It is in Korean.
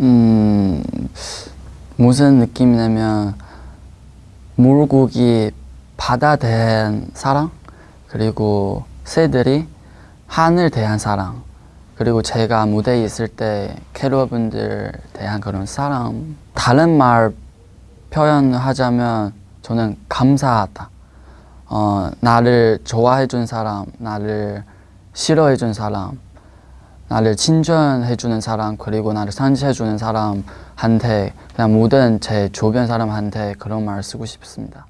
음, 무슨 느낌이냐면 물고기 바다 대한 사랑 그리고 새들이 하늘 대한 사랑 그리고 제가 무대에 있을 때 캐러분들 대한 그런 사랑. 다른 말 표현하자면 저는 감사하다. 어, 나를 좋아해 준 사람 나를 싫어해 준 사람 나를 친절해 주는 사람 그리고 나를 상처해 주는 사람한테 그냥 모든 제 주변 사람한테 그런 말 쓰고 싶습니다